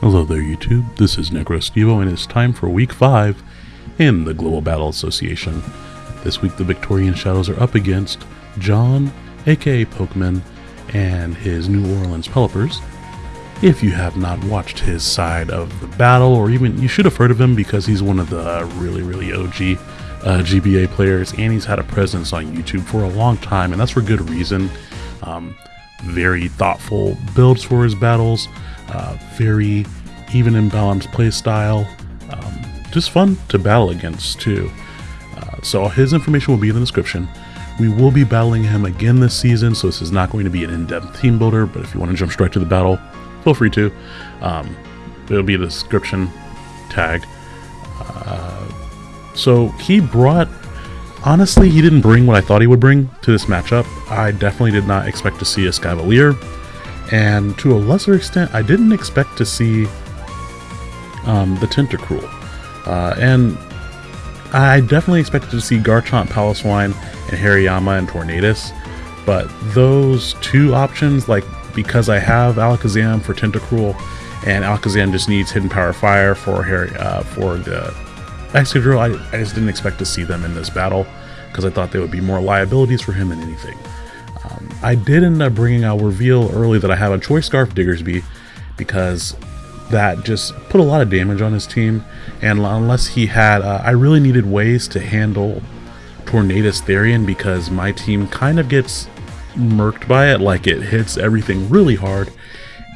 Hello there YouTube, this is NecroStevo and it's time for week 5 in the Global Battle Association. This week the Victorian Shadows are up against John, aka Pokemon, and his New Orleans Pelipers. If you have not watched his side of the battle, or even you should have heard of him because he's one of the really, really OG uh, GBA players and he's had a presence on YouTube for a long time, and that's for good reason. Um, very thoughtful builds for his battles uh, very even in balanced play style. Um, just fun to battle against too. Uh, so his information will be in the description. We will be battling him again this season, so this is not going to be an in-depth team builder, but if you want to jump straight to the battle, feel free to. Um, it'll be the description tag. Uh, so he brought, honestly, he didn't bring what I thought he would bring to this matchup. I definitely did not expect to see a Escavalier and to a lesser extent, I didn't expect to see um, the Tentacruel. Uh, and I definitely expected to see Garchomp, Piloswine, and Hariyama and Tornadus, but those two options, like because I have Alakazam for Tentacruel, and Alakazam just needs Hidden Power Fire for Harry uh, for the Excadrill, I, I just didn't expect to see them in this battle because I thought they would be more liabilities for him than anything. I did end up bringing out reveal early that I have a Choice Scarf Diggersby because that just put a lot of damage on his team. And unless he had, uh, I really needed ways to handle Tornadus Therian because my team kind of gets murked by it, like it hits everything really hard.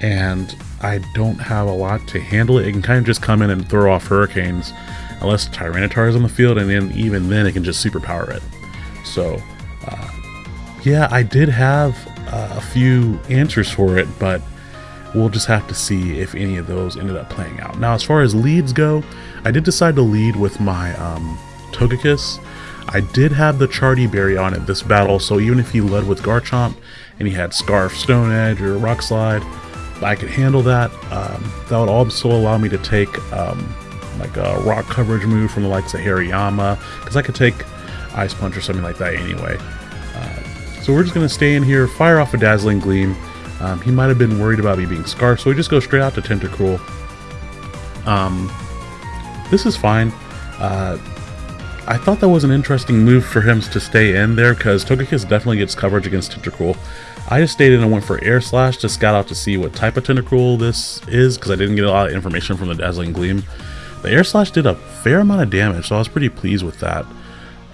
And I don't have a lot to handle it. It can kind of just come in and throw off hurricanes unless Tyranitar is on the field, and then even then it can just superpower it. So uh, yeah, I did have uh, a few answers for it, but we'll just have to see if any of those ended up playing out. Now, as far as leads go, I did decide to lead with my um, Togekiss. I did have the Charti Berry on it this battle, so even if he led with Garchomp and he had Scarf, Stone Edge, or Rock Slide, I could handle that. Um, that would also allow me to take um, like a rock coverage move from the likes of Hariyama, because I could take Ice Punch or something like that anyway. So we're just going to stay in here, fire off a Dazzling Gleam. Um, he might have been worried about me being Scarf, so we just go straight out to Tentacruel. Um, this is fine. Uh, I thought that was an interesting move for him to stay in there because Togekiss definitely gets coverage against Tentacruel. I just stayed in and went for Air Slash to scout out to see what type of Tentacruel this is because I didn't get a lot of information from the Dazzling Gleam. The Air Slash did a fair amount of damage, so I was pretty pleased with that.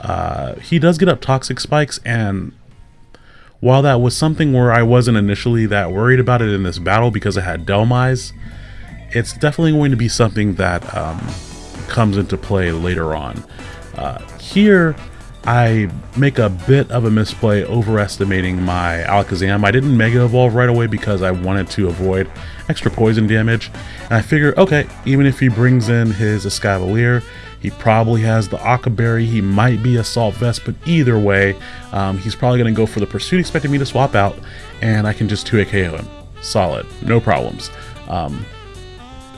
Uh, he does get up Toxic Spikes, and while that was something where I wasn't initially that worried about it in this battle because I had Dhelmise, it's definitely going to be something that um, comes into play later on. Uh, here, I make a bit of a misplay overestimating my Alakazam. I didn't Mega Evolve right away because I wanted to avoid extra poison damage. And I figure, okay, even if he brings in his Escavalier, he probably has the Occa Berry. He might be Assault Vest, but either way, um, he's probably going to go for the Pursuit, expecting me to swap out, and I can just 2 KO him. Solid. No problems. Um,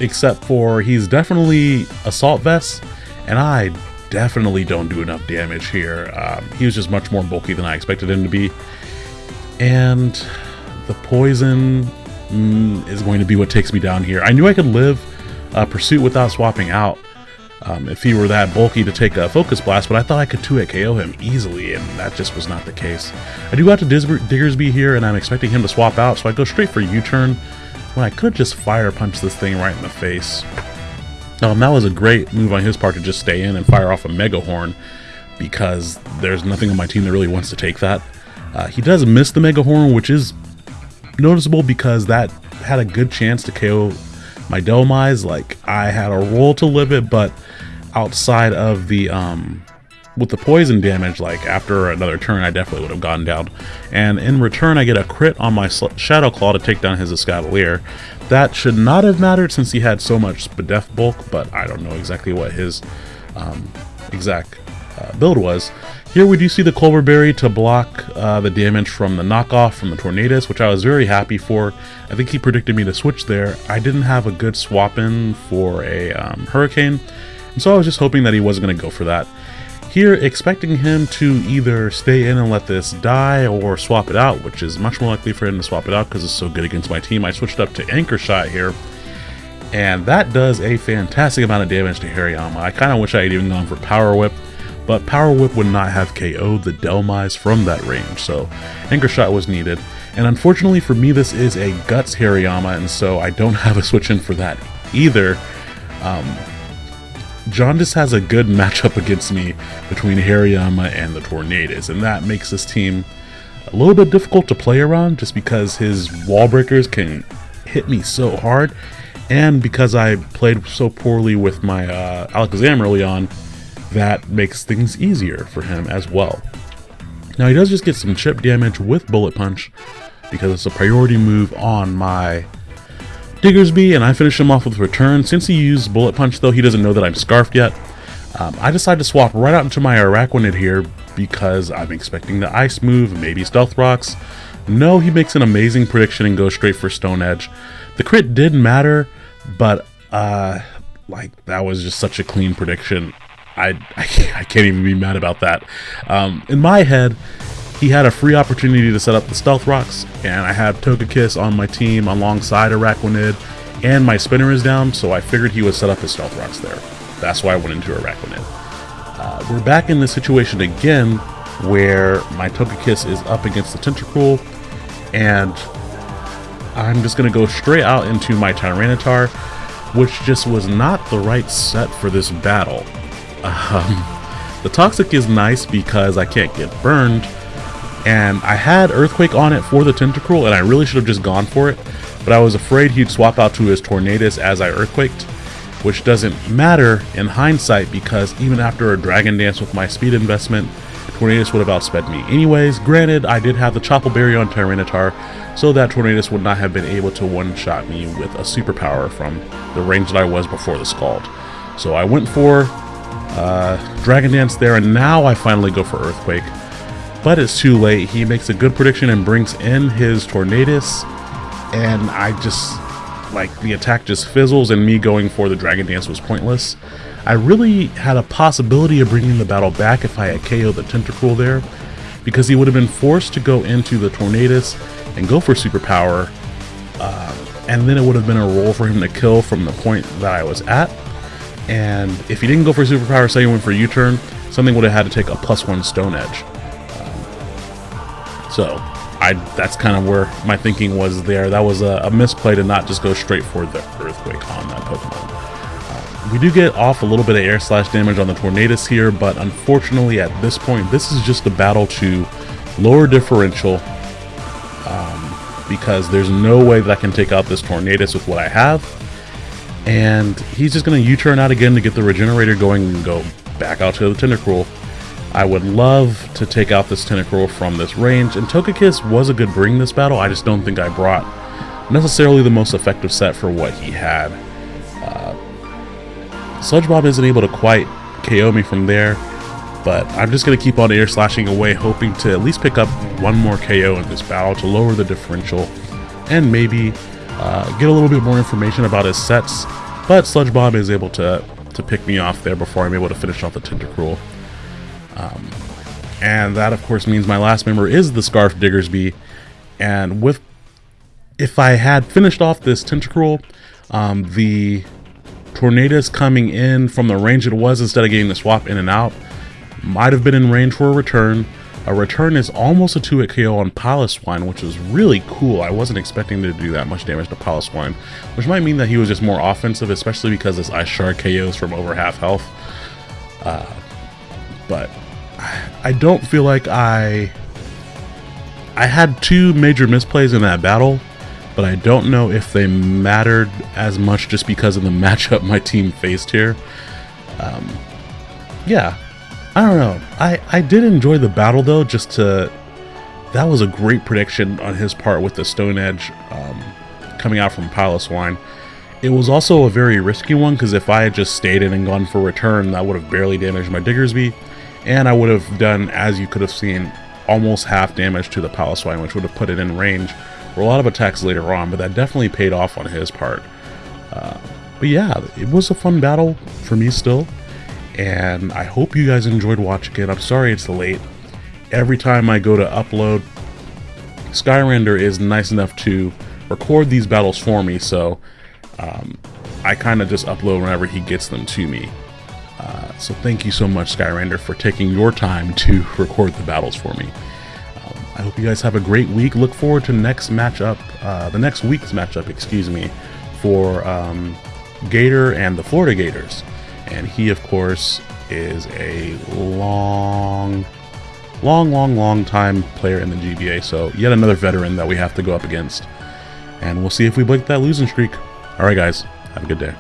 except for he's definitely Assault Vest, and I definitely don't do enough damage here. Um, he was just much more bulky than I expected him to be. And the poison mm, is going to be what takes me down here. I knew I could live uh, Pursuit without swapping out, um, if he were that bulky to take a Focus Blast, but I thought I could 2-hit KO him easily, and that just was not the case. I do have to Diggersby here, and I'm expecting him to swap out, so I go straight for U-turn, when I could just Fire Punch this thing right in the face. Um, that was a great move on his part to just stay in and fire off a Mega Horn, because there's nothing on my team that really wants to take that. Uh, he does miss the Mega Horn, which is noticeable because that had a good chance to KO my Dhelmise. Like, I had a roll to live it, but outside of the um with the poison damage like after another turn I definitely would have gone down and in return I get a crit on my Shadow Claw to take down his Escavalier that should not have mattered since he had so much Spadef bulk but I don't know exactly what his um, exact uh, build was here we do see the Colbur Berry to block uh, the damage from the knockoff from the Tornadus, which I was very happy for. I think he predicted me to switch there. I didn't have a good swap in for a um, Hurricane, and so I was just hoping that he wasn't going to go for that. Here, expecting him to either stay in and let this die or swap it out, which is much more likely for him to swap it out because it's so good against my team. I switched up to Anchor Shot here, and that does a fantastic amount of damage to Hariyama. I kind of wish I had even gone for Power Whip, but Power Whip would not have KO'd the Dhelmise from that range, so Anchor Shot was needed. And unfortunately for me, this is a Guts Hariyama, and so I don't have a switch in for that either. Um, Jaundice has a good matchup against me between Hariyama and the Tornadus, and that makes this team a little bit difficult to play around just because his wall breakers can hit me so hard, and because I played so poorly with my uh, Alakazam early on, that makes things easier for him as well. Now he does just get some chip damage with Bullet Punch because it's a priority move on my Diggersby, and I finish him off with Return. Since he used Bullet Punch, though, he doesn't know that I'm Scarfed yet. Um, I decide to swap right out into my Araquanid here because I'm expecting the Ice move, maybe Stealth Rocks. No, he makes an amazing prediction and goes straight for Stone Edge. The crit didn't matter, but uh, like that was just such a clean prediction. I, I, can't, I can't even be mad about that. Um, in my head, he had a free opportunity to set up the Stealth Rocks, and I had Togekiss on my team alongside Araquanid, and my spinner is down, so I figured he would set up his Stealth Rocks there. That's why I went into Araquanid. Uh, we're back in this situation again, where my Togekiss is up against the Tentacruel, and I'm just going to go straight out into my Tyranitar, which just was not the right set for this battle. Um, the Toxic is nice because I can't get burned, and I had Earthquake on it for the Tentacruel, and I really should have just gone for it, but I was afraid he'd swap out to his Tornadus as I Earthquaked, which doesn't matter in hindsight because even after a Dragon Dance with my speed investment, Tornadus would have outsped me. Anyways, granted, I did have the Chople Berry on Tyranitar, so that Tornadus would not have been able to one-shot me with a superpower from the range that I was before the Scald. So I went for uh, Dragon Dance there, and now I finally go for Earthquake but it's too late. He makes a good prediction and brings in his Tornadus, and I just, like, the attack just fizzles, and me going for the Dragon Dance was pointless. I really had a possibility of bringing the battle back if I had KO'd the Tentacruel there, because he would have been forced to go into the Tornadus and go for Superpower, uh, and then it would have been a roll for him to kill from the point that I was at. And if he didn't go for Superpower, say he went for U-turn, something would have had to take a plus one Stone Edge. So I that's kind of where my thinking was there. That was a, a misplay to not just go straight for the Earthquake on that Pokemon. Uh, we do get off a little bit of air slash damage on the Tornadus here, but unfortunately at this point, this is just a battle to lower differential um, because there's no way that I can take out this Tornadus with what I have. And he's just going to U-turn out again to get the Regenerator going and go back out to the Tentacruel. I would love to take out this Tentacruel from this range, and Togekiss was a good bring this battle, I just don't think I brought necessarily the most effective set for what he had. Uh, Sludge Bomb isn't able to quite KO me from there, but I'm just going to keep on air slashing away, hoping to at least pick up one more KO in this battle to lower the differential, and maybe uh, get a little bit more information about his sets, but Sludge Bomb is able to, to pick me off there before I'm able to finish off the Tentacruel. Um, and that, of course, means my last member is the Scarf Diggersby. And with, if I had finished off this Tentacruel, um, the Tornadus coming in from the range it was instead of getting the swap in and out might have been in range for a return. A return is almost a 2-hit KO on Piloswine, which is really cool. I wasn't expecting to do that much damage to Piloswine, which might mean that he was just more offensive, especially because this Ice Shard KOs from over half health. Uh, but I don't feel like I I had two major misplays in that battle, but I don't know if they mattered as much just because of the matchup my team faced here. Um, yeah, I don't know. I, I did enjoy the battle though, just to... That was a great prediction on his part with the Stone Edge um, coming out from Piloswine. It was also a very risky one because if I had just stayed in and gone for return, that would have barely damaged my Diggersby and I would have done, as you could have seen, almost half damage to the Piloswine, which would have put it in range for a lot of attacks later on, but that definitely paid off on his part. Uh, but yeah, it was a fun battle for me still, and I hope you guys enjoyed watching it. I'm sorry it's late. Every time I go to upload, Skyrender is nice enough to record these battles for me, so um, I kind of just upload whenever he gets them to me. So thank you so much, Skyrander, for taking your time to record the battles for me. Um, I hope you guys have a great week. Look forward to next matchup, uh, the next week's matchup, excuse me, for um, Gator and the Florida Gators. And he, of course, is a long, long, long, long time player in the GBA. So yet another veteran that we have to go up against. And we'll see if we break that losing streak. All right, guys. Have a good day.